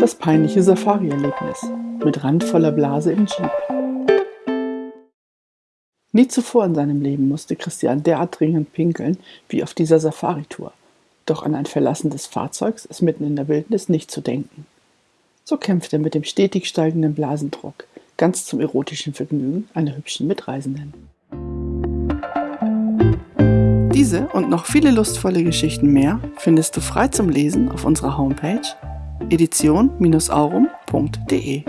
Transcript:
Das peinliche Safari-Erlebnis mit randvoller Blase im Jeep. Nie zuvor in seinem Leben musste Christian derart dringend pinkeln wie auf dieser Safari-Tour. Doch an ein Verlassen des Fahrzeugs ist mitten in der Wildnis nicht zu denken. So kämpft er mit dem stetig steigenden Blasendruck, ganz zum erotischen Vergnügen einer hübschen Mitreisenden. Diese und noch viele lustvolle Geschichten mehr findest du frei zum Lesen auf unserer Homepage edition-aurum.de.